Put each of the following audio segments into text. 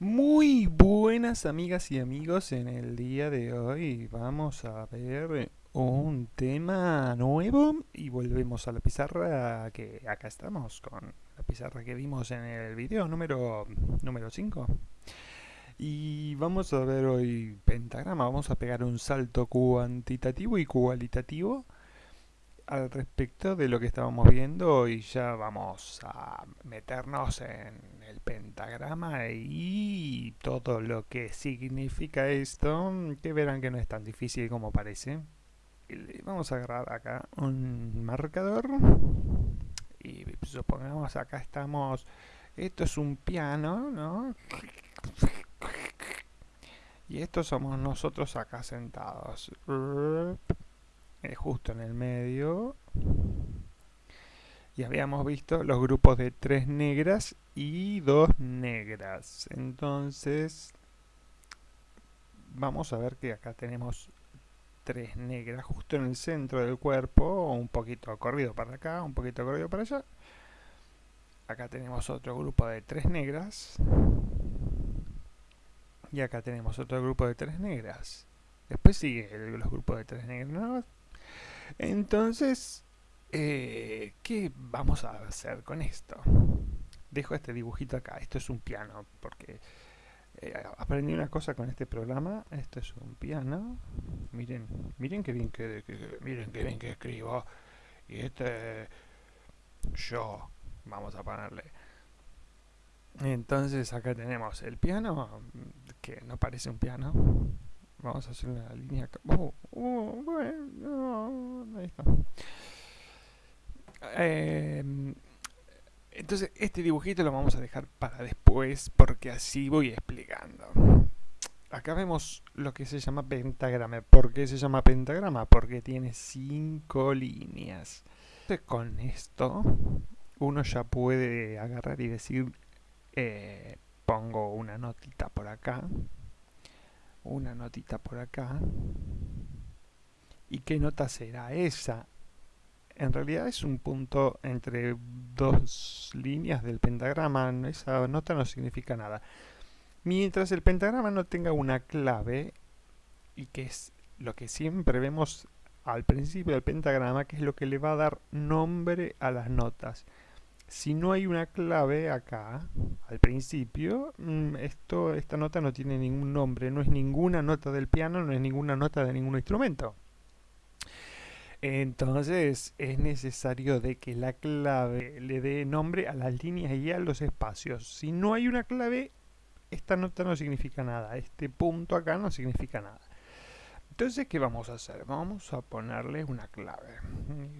Muy buenas amigas y amigos, en el día de hoy vamos a ver un tema nuevo y volvemos a la pizarra que acá estamos con la pizarra que vimos en el video número número 5 y vamos a ver hoy pentagrama, vamos a pegar un salto cuantitativo y cualitativo al respecto de lo que estábamos viendo y ya vamos a meternos en el pentagrama y todo lo que significa esto, que verán que no es tan difícil como parece. Vamos a agarrar acá un marcador y supongamos acá estamos, esto es un piano, ¿no? Y estos somos nosotros acá sentados. Eh, justo en el medio. Y habíamos visto los grupos de tres negras y dos negras. Entonces, vamos a ver que acá tenemos tres negras justo en el centro del cuerpo, un poquito corrido para acá, un poquito corrido para allá. Acá tenemos otro grupo de tres negras. Y acá tenemos otro grupo de tres negras. Después sigue los grupos de tres negras. Entonces, eh, ¿qué vamos a hacer con esto? Dejo este dibujito acá. Esto es un piano, porque eh, aprendí una cosa con este programa. Esto es un piano. Miren, miren qué bien que, miren qué bien que escribo. Y este yo. Vamos a ponerle. Entonces acá tenemos el piano, que no parece un piano. Vamos a hacer una línea acá. Oh, oh, bueno, ahí está. Em, entonces este dibujito lo vamos a dejar para después porque así voy explicando. Acá vemos lo que se llama pentagrama. ¿Por qué se llama pentagrama? Porque tiene cinco líneas. Entonces con esto uno ya puede agarrar y decir eh, pongo una notita por acá una notita por acá. ¿Y qué nota será esa? En realidad es un punto entre dos líneas del pentagrama, esa nota no significa nada. Mientras el pentagrama no tenga una clave, y que es lo que siempre vemos al principio del pentagrama, que es lo que le va a dar nombre a las notas si no hay una clave acá, al principio, mm, esto, esta nota no tiene ningún nombre, no es ninguna nota del piano, no es ninguna nota de ningún instrumento. Entonces es necesario de que la clave le dé nombre a las líneas y a los espacios. Si no hay una clave, esta nota no significa nada, este punto acá no significa nada. Entonces, ¿qué vamos a hacer? Vamos a ponerle una clave.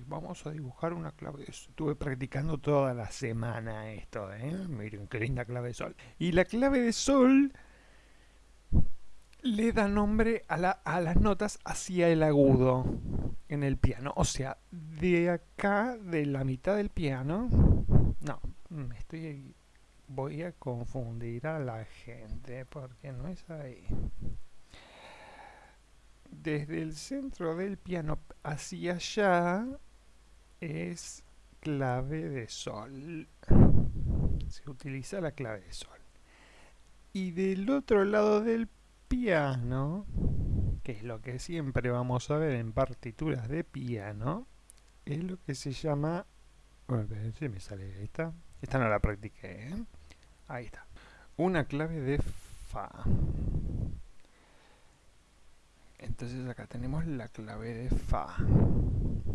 Vamos a dibujar una clave. Estuve practicando toda la semana esto, ¿eh? Miren qué linda clave de sol. Y la clave de sol le da nombre a, las notas hacia el agudo en el piano. O sea, de acá, de la mitad del piano... No, me estoy... Voy a confundir a la gente porque no es ahí desde el centro del piano hacia allá es clave de sol. Se utiliza la clave de sol. Y del otro lado del piano, que es lo que siempre vamos a ver en partituras de piano, es lo que se llama... Bueno, si me sale esta. Esta no la practiqué, ¿eh? Ahí está. Una clave de Fa. Entonces acá tenemos la clave de Fa,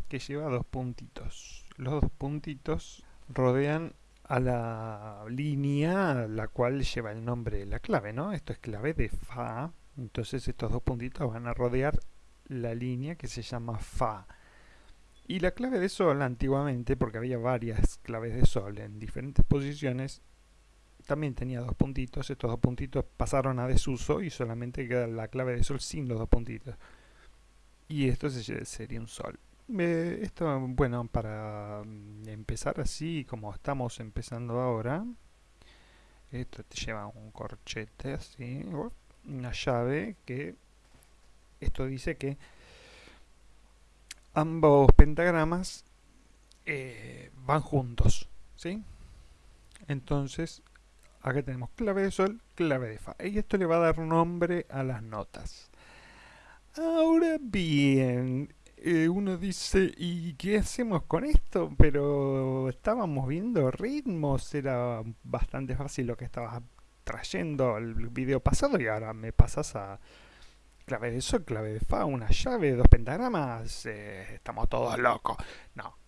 que lleva dos puntitos. Los dos puntitos rodean a la línea la cual lleva el nombre de la clave, ¿no? Esto es clave de Fa, entonces estos dos puntitos van a rodear la línea que se llama Fa. Y la clave de Sol antiguamente, porque había varias claves de Sol en diferentes posiciones, también tenía dos puntitos, estos dos puntitos pasaron a desuso y solamente queda la clave de sol sin los dos puntitos. Y esto sería un sol. esto, bueno, para mm, empezar así como estamos empezando ahora, esto te lleva un corchete así, una llave que, esto dice que ambos pentagramas eh, van juntos, ¿sí? Entonces acá tenemos clave de sol, clave de fa. Y esto le va a dar nombre a las notas. Ahora bien, eh, uno dice, ¿y qué hacemos con esto? Pero estábamos viendo ritmos, era bastante fácil lo que estabas trayendo el video pasado y ahora me pasas a clave de sol, clave de fa, una llave, dos pentagramas, eh, estamos todos locos. No.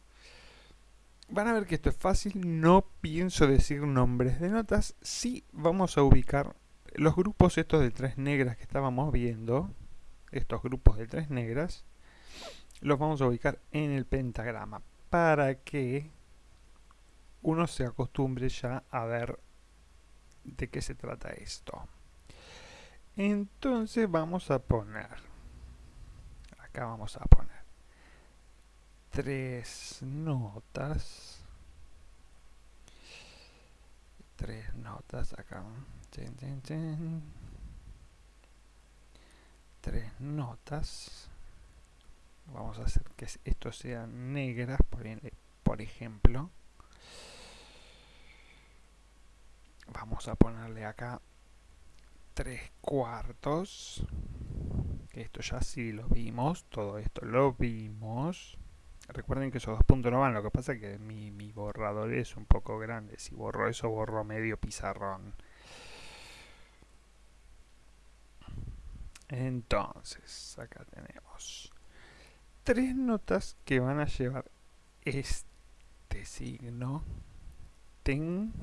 Van a ver que esto es fácil, no pienso decir nombres de notas, sí vamos a ubicar los grupos estos de tres negras que estábamos viendo, estos grupos de tres negras, los vamos a ubicar en el pentagrama para que uno se acostumbre ya a ver de qué se trata esto. Entonces vamos a poner, acá vamos a poner tres notas, tres notas acá, tres notas, vamos a hacer que esto sea negras, por, por ejemplo, vamos a ponerle acá 3 cuartos. Esto ya sí lo vimos, todo esto lo vimos. Recuerden que esos dos puntos no van, lo que pasa es que mi, borrador es un poco grande. Si borro eso, borro medio pizarrón. Entonces, acá tenemos tres notas que van a llevar este signo. Ten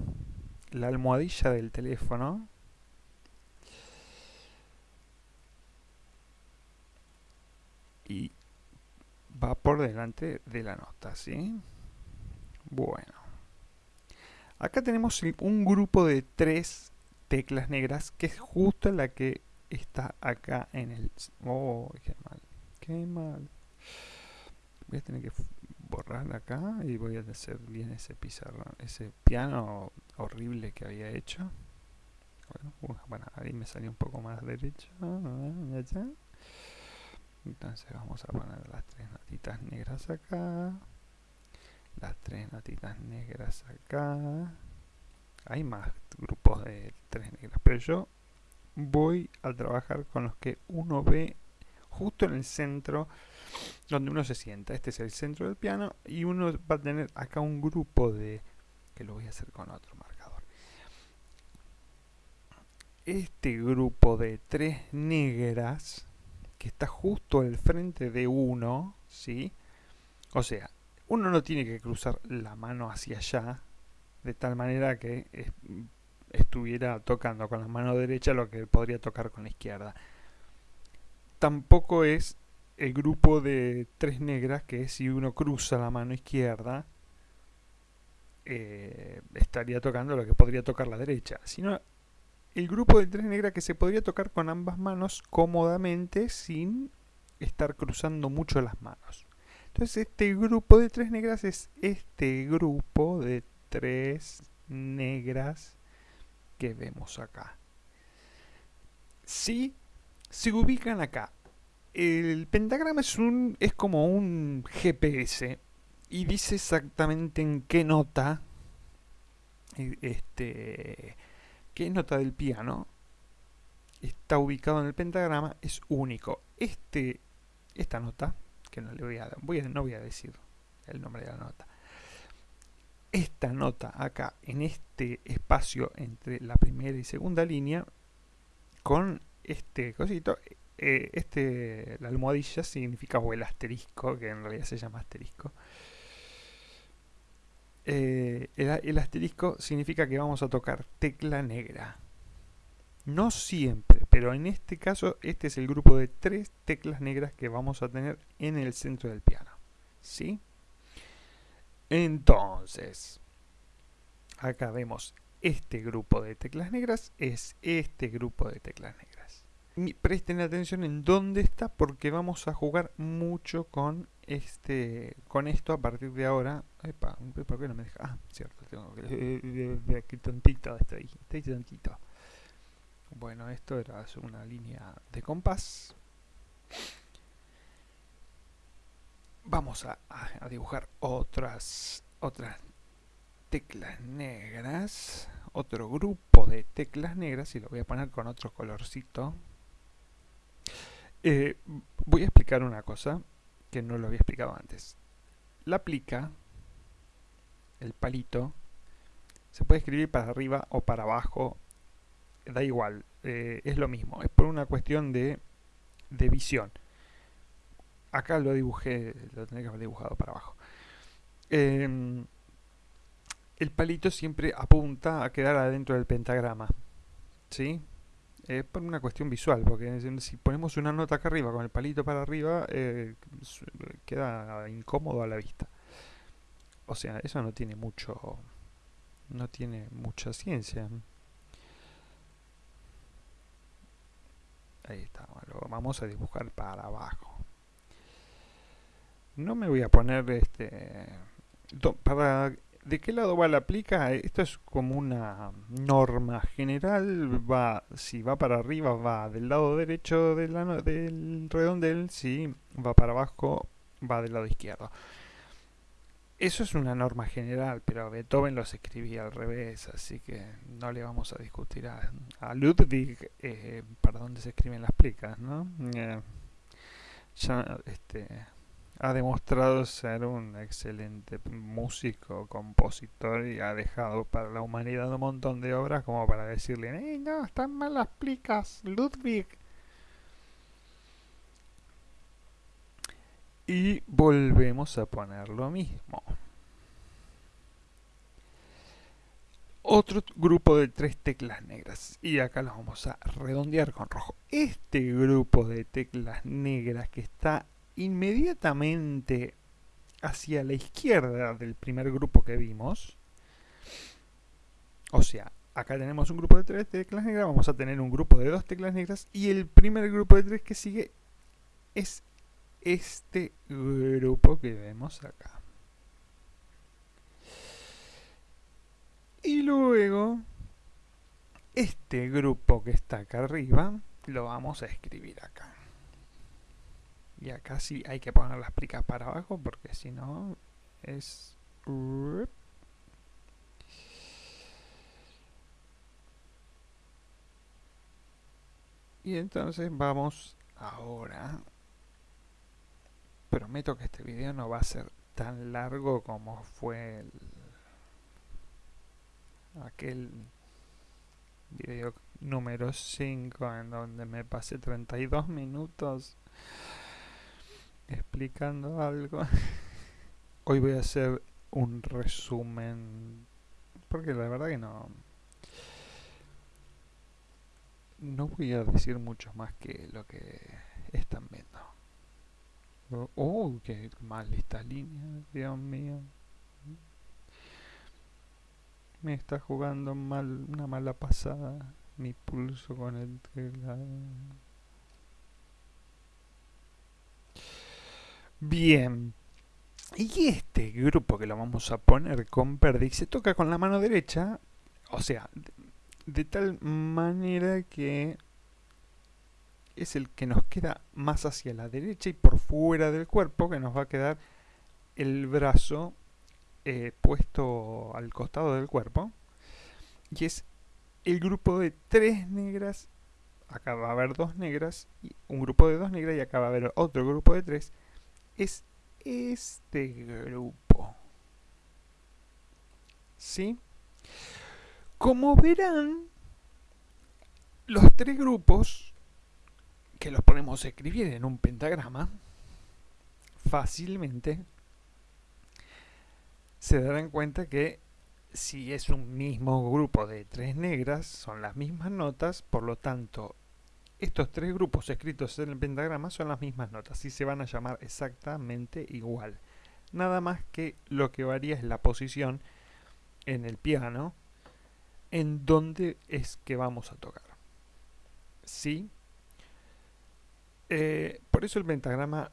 la almohadilla del teléfono y va por delante de la nota, ¿sí? Bueno. Acá tenemos un grupo de tres teclas negras que es justo la que está acá en el... ¡Oh, qué mal! ¡Qué mal! Voy a tener que borrar acá y voy a hacer bien ese pizarrón, ese piano horrible que había hecho. Bueno, bueno ahí me salió un poco más derecho. Entonces vamos a poner las tres notitas negras acá. Las tres notitas negras acá. Hay más grupos de tres negras, pero yo voy a trabajar con los que uno ve justo en el centro donde uno se sienta. Este es el centro del piano y uno va a tener acá un grupo de... que lo voy a hacer con otro marcador. Este grupo de tres negras que está justo al frente de uno, ¿sí? O sea, uno no tiene que cruzar la mano hacia allá, de tal manera que estuviera tocando con la mano derecha lo que podría tocar con la izquierda. Tampoco es el grupo de tres negras que si uno cruza la mano izquierda, eh, estaría tocando lo que podría tocar la derecha, sino el grupo de tres negras que se podría tocar con ambas manos cómodamente sin estar cruzando mucho las manos. Entonces este grupo de tres negras es este grupo de tres negras que vemos acá. Si se ubican acá, el pentagrama es, un, es como un GPS y dice exactamente en qué nota eh, este, qué nota del piano está ubicado en el pentagrama es único. Este, esta nota, que no le voy a, voy no voy a decir el nombre de la nota, esta nota acá en este espacio entre la primera y segunda línea con este cosito eh, este la almohadilla significa o el asterisco que en realidad se llama asterisco eh, el, asterisco significa que vamos a tocar tecla negra. No siempre, pero en este caso este es el grupo de tres teclas negras que vamos a tener en el centro del piano. ¿Sí? Entonces, acá vemos este grupo de teclas negras, es este grupo de teclas negras. presten atención en dónde está porque vamos a jugar mucho con este con esto a partir de ahora epa, ¿por qué no me deja? ah, cierto, tengo que de, que tontito estoy, estoy tontito bueno, esto era una línea de compás vamos a, a, dibujar otras otras teclas negras otro grupo de teclas negras y lo voy a poner con otro colorcito. Eh, voy a explicar una cosa que no lo había explicado antes. La plica, el palito, se puede escribir para arriba o para abajo, da igual, eh, es lo mismo, es por una cuestión de, de visión. Acá lo dibujé, lo tendría que haber dibujado para abajo. Em, el palito siempre apunta a quedar adentro del pentagrama. ¿Sí? Es por una cuestión visual, porque si ponemos una nota acá arriba con el palito para arriba, eh, queda incómodo a la vista. O sea, eso no tiene mucho. no tiene mucha ciencia. Ahí está, lo vamos a dibujar para abajo. No me voy a poner este. Para ¿De qué lado va la plica? Esto es como una norma general. Va, si va para arriba, va del lado derecho del redondel. Si va para abajo, va del lado izquierdo. Eso es una norma general, pero Beethoven los escribía al revés, así que no le vamos a discutir a, Ludwig eh, para dónde se escriben las plicas, ¿no? Eh, ya, este, ha demostrado ser un excelente músico, compositor y ha dejado para la humanidad un montón de obras como para decirle, no, están mal las plicas, Ludwig! Y volvemos a poner lo mismo. Otro grupo de tres teclas negras. Y acá los vamos a redondear con rojo. Este grupo de teclas negras que está inmediatamente hacia la izquierda del primer grupo que vimos, o sea, acá tenemos un grupo de tres teclas negras, vamos a tener un grupo de dos teclas negras y el primer grupo de tres que sigue es este grupo que vemos acá. Y luego, este grupo que está acá arriba, lo vamos a escribir acá. Y acá sí hay que poner las plicas para abajo porque si no es... Y entonces vamos ahora. Prometo que este video no va a ser tan largo como fue el, aquel video número 5 en donde me pasé 32 minutos explicando algo. Hoy voy a hacer un resumen, porque la verdad que no... No voy a decir mucho más que lo que están viendo. Oh, oh qué mal esta línea, Dios mío. Me está jugando mal, una mala pasada mi pulso con el teclado. Bien. Y este grupo que lo vamos a poner con verde se toca con la mano derecha, o sea, de, tal manera que es el que nos queda más hacia la derecha y por fuera del cuerpo, que nos va a quedar el brazo eh, puesto al costado del cuerpo. Y es el grupo de tres negras, acá va a haber dos negras, y un grupo de dos negras y acá va a haber otro grupo de tres es este grupo. ¿Sí? Como verán, los tres grupos, que los podemos escribir en un pentagrama, fácilmente, se darán cuenta que si es un mismo grupo de tres negras, son las mismas notas, por lo tanto estos tres grupos escritos en el pentagrama son las mismas notas y se van a llamar exactamente igual. Nada más que lo que varía es la posición en el piano en donde es que vamos a tocar. ¿Sí? Eh, por eso el pentagrama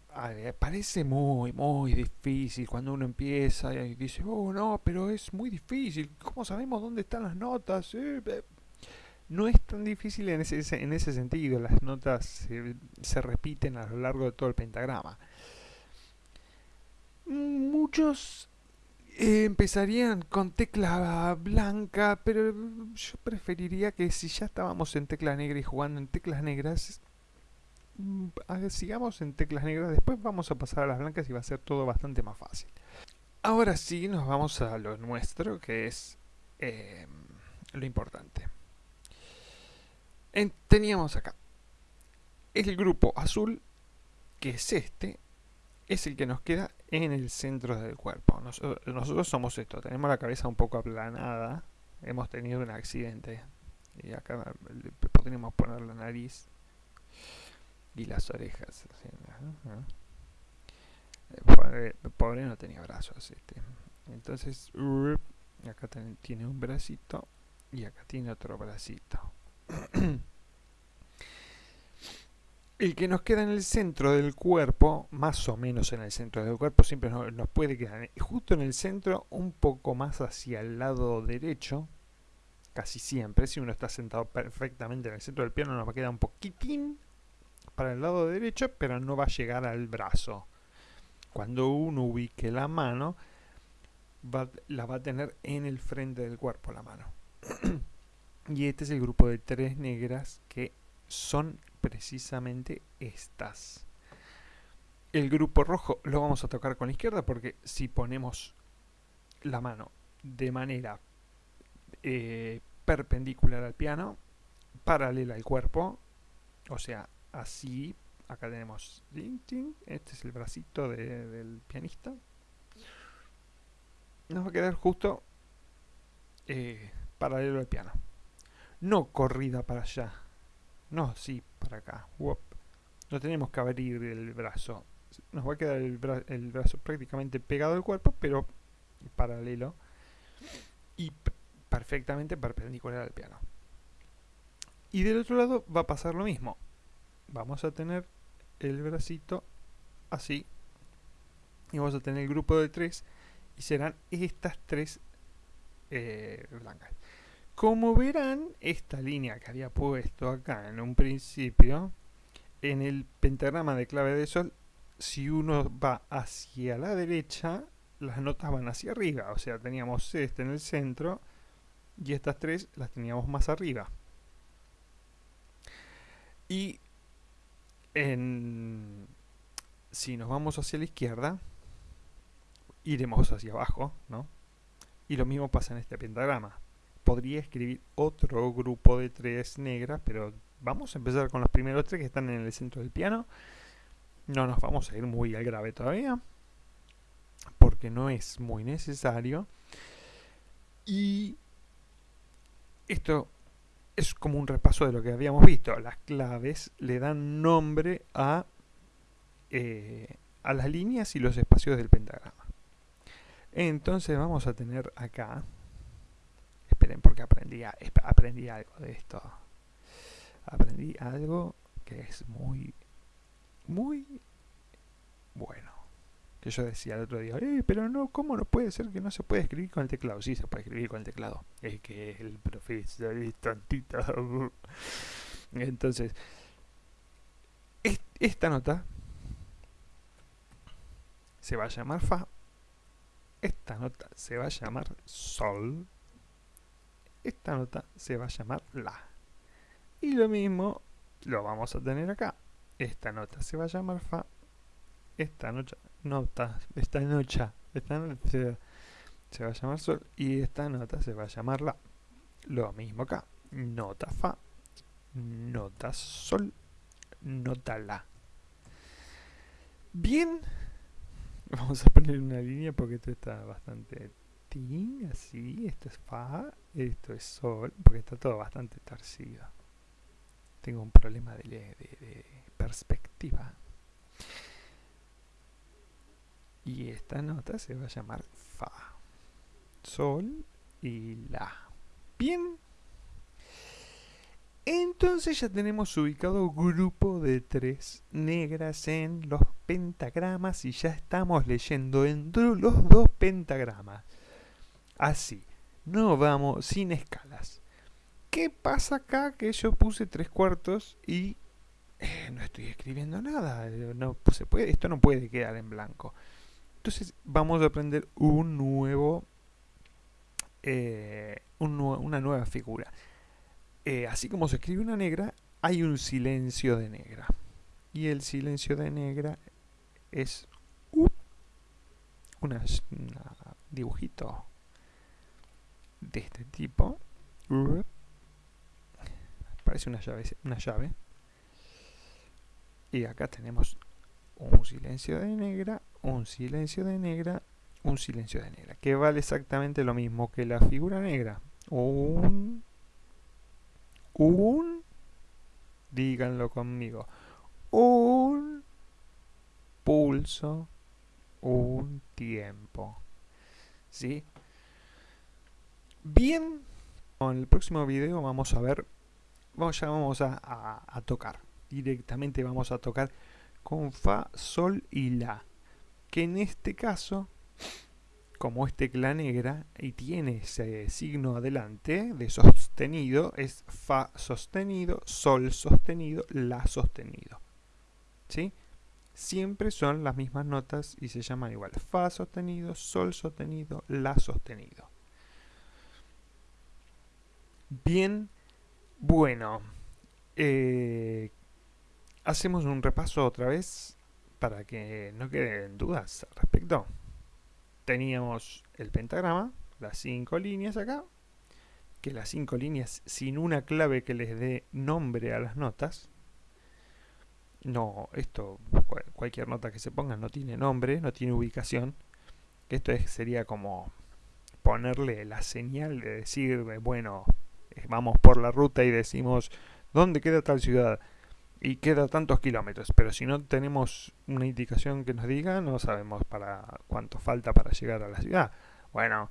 parece muy, muy difícil cuando uno empieza y dice, oh no, pero es muy difícil, ¿cómo sabemos dónde están las notas? Eh, no es tan difícil en ese, en ese sentido, las notas se, repiten a lo largo de todo el pentagrama. Muchos eh, empezarían con tecla blanca, pero yo preferiría que si ya estábamos en tecla negra y jugando en teclas negras, mm, sigamos en teclas negras, después vamos a pasar a las blancas y va a ser todo bastante más fácil. Ahora sí nos vamos a lo nuestro, que es em, lo importante. Teníamos acá el grupo azul, que es este, es el que nos queda en el centro del cuerpo. nosotros somos esto, tenemos la cabeza un poco aplanada, hemos tenido un accidente. Y acá podríamos poner la nariz y las orejas. El pobre, no tenía brazos. Este. Entonces, acá tiene un bracito y acá tiene otro bracito. el que nos queda en el centro del cuerpo, más o menos en el centro del cuerpo, siempre nos, puede quedar justo en el centro, un poco más hacia el lado derecho, casi siempre, si uno está sentado perfectamente en el centro del piano, nos va a quedar un poquitín para el lado derecho, pero no va a llegar al brazo. Cuando uno ubique la mano, la va a tener en el frente del cuerpo la mano. y este es el grupo de tres negras que son precisamente estas. El grupo rojo lo vamos a tocar con la izquierda porque si ponemos la mano de manera eh, perpendicular al piano, paralela al cuerpo, o sea, así, acá tenemos, este es el bracito del pianista, nos va a quedar justo eh, paralelo al piano, no corrida para allá, no, sí, para acá. No tenemos que abrir el brazo. Nos va a quedar el, brazo prácticamente pegado al cuerpo, pero paralelo. Y perfectamente perpendicular al piano. Y del otro lado va a pasar lo mismo. Vamos a tener el bracito así. Y vamos a tener el grupo de tres. Y serán estas tres eh, blancas. Como verán, esta línea que había puesto acá en un principio, en el pentagrama de clave de sol, si uno va hacia la derecha, las notas van hacia arriba. O sea, teníamos este en el centro y estas tres las teníamos más arriba. Y en, si nos vamos hacia la izquierda, iremos hacia abajo, ¿no? Y lo mismo pasa en este pentagrama podría escribir otro grupo de tres negras, pero vamos a empezar con los primeros tres que están en el centro del piano. No nos vamos a ir muy al grave todavía, porque no es muy necesario. Y esto es como un repaso de lo que habíamos visto. Las claves le dan nombre a, eh, a las líneas y los espacios del pentagrama. Entonces vamos a tener acá porque aprendí, aprendí algo de esto. Aprendí algo que es muy, muy bueno. Que yo decía el otro día, eh, pero no, ¿cómo no puede ser que no se puede escribir con el teclado? Sí, se puede escribir con el teclado. Es que el profesor es tantito. Entonces, esta nota se va a llamar Fa. Esta nota se va a llamar Sol esta nota se va a llamar La. Y lo mismo lo vamos a tener acá. Esta nota se va a llamar Fa. Esta nota, nota esta nota, esta nota se, va a llamar Sol. Y esta nota se va a llamar La. Lo mismo acá. Nota Fa, nota Sol, nota La. Bien, vamos a poner una línea porque esto está bastante así, esto es Fa, esto es Sol, porque está todo bastante torcido. Tengo un problema de, perspectiva. Y esta nota se va a llamar Fa, Sol y La. Bien. Entonces ya tenemos ubicado grupo de tres negras en los pentagramas y ya estamos leyendo entre los dos pentagramas así. No vamos sin escalas. ¿Qué pasa acá? Que yo puse tres cuartos y eh, no estoy escribiendo nada. Esto no puede quedar en blanco. Entonces vamos a aprender un nuevo, eh, una nueva figura. Eh, así como se escribe una negra, hay un silencio de negra. Y el silencio de negra es un dibujito de este tipo. Parece una llave, una llave. Y acá tenemos un silencio de negra, un silencio de negra, un silencio de negra. Que vale exactamente lo mismo que la figura negra. Un... Un... Díganlo conmigo. Un pulso, un tiempo. ¿Sí? Bien, en el próximo video vamos a ver, vamos, ya vamos a, tocar, directamente vamos a tocar con Fa, Sol y La, que en este caso, como es tecla negra y tiene ese signo adelante de sostenido, es Fa sostenido, Sol sostenido, La sostenido. ¿Sí? Siempre son las mismas notas y se llaman igual. Fa sostenido, Sol sostenido, La sostenido. Bien, bueno, eh, hacemos un repaso otra vez para que no queden dudas al respecto. Teníamos el pentagrama, las cinco líneas acá, que las cinco líneas sin una clave que les dé nombre a las notas. No, esto, cualquier nota que se ponga no tiene nombre, no tiene ubicación. Esto sería como ponerle la señal de decir, bueno, vamos por la ruta y decimos, ¿dónde queda tal ciudad? Y queda tantos kilómetros, pero si no tenemos una indicación que nos diga, no sabemos para cuánto falta para llegar a la ciudad. Bueno,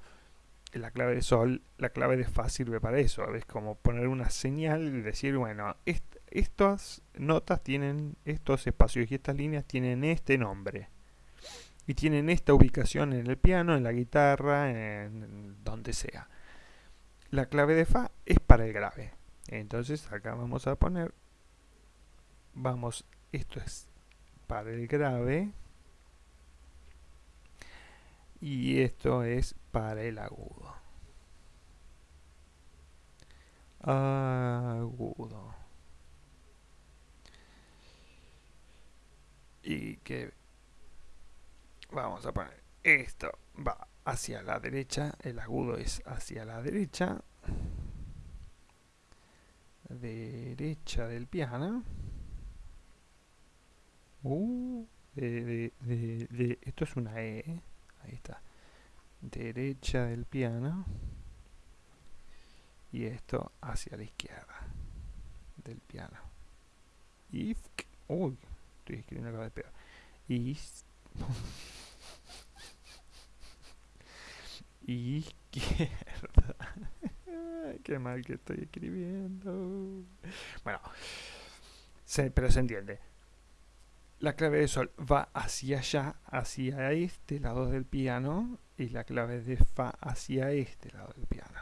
la clave de sol, la clave de fa sirve para eso, es como poner una señal y decir, bueno, estas notas tienen estos espacios y estas líneas tienen este nombre. Y tienen esta ubicación en el piano, en la guitarra, en donde sea la clave de Fa es para el grave. Entonces acá vamos a poner, vamos, esto es para el grave y esto es para el agudo. Agudo. Y que vamos a poner esto va hacia la derecha, el agudo es hacia la derecha, derecha del piano. Uh, de, de, esto es una E, ahí está, derecha del piano y esto hacia la izquierda del piano. Y, uy, estoy escribiendo acá de peor. Y izquierda. Qué mal que estoy escribiendo. Bueno, pero se entiende. La clave de sol va hacia allá, hacia este lado del piano, y la clave de fa hacia este lado del piano.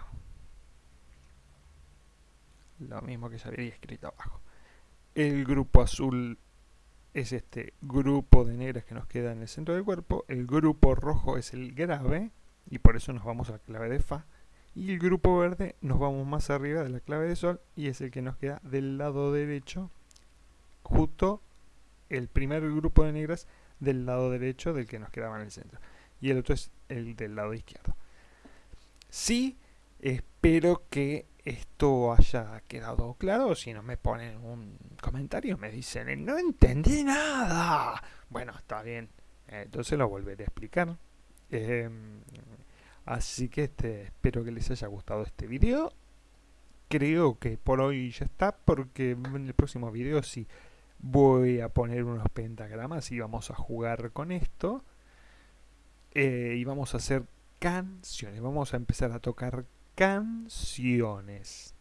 Lo mismo que ya había escrito abajo. El grupo azul es este grupo de negras que nos queda en el centro del cuerpo. El grupo rojo es el grave, y por eso nos vamos a la clave de Fa. Y el grupo verde nos vamos más arriba de la clave de Sol y es el que nos queda del lado derecho, justo el primer grupo de negras del lado derecho del que nos quedaba en el centro. Y el otro es el del lado izquierdo. Sí, espero que esto haya quedado claro. Si no me ponen un comentario, me dicen, no entendí nada. Bueno, está bien. Entonces lo volveré a explicar. Em, así que este, espero que les haya gustado este video. Creo que por hoy ya está, porque en el próximo video sí voy a poner unos pentagramas y vamos a jugar con esto. Eh, y vamos a hacer canciones. Vamos a empezar a tocar canciones.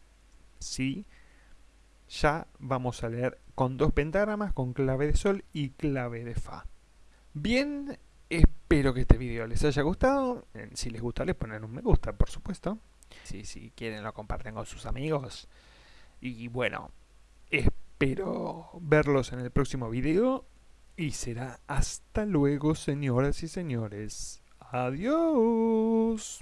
¿Sí? Ya vamos a leer con dos pentagramas, con clave de sol y clave de fa. Bien, Espero que este video les haya gustado. Eh, si les gusta, les ponen un me gusta, por supuesto. Si, si quieren, lo comparten con sus amigos. Y bueno, espero verlos en el próximo video. Y será hasta luego, señoras y señores. Adiós.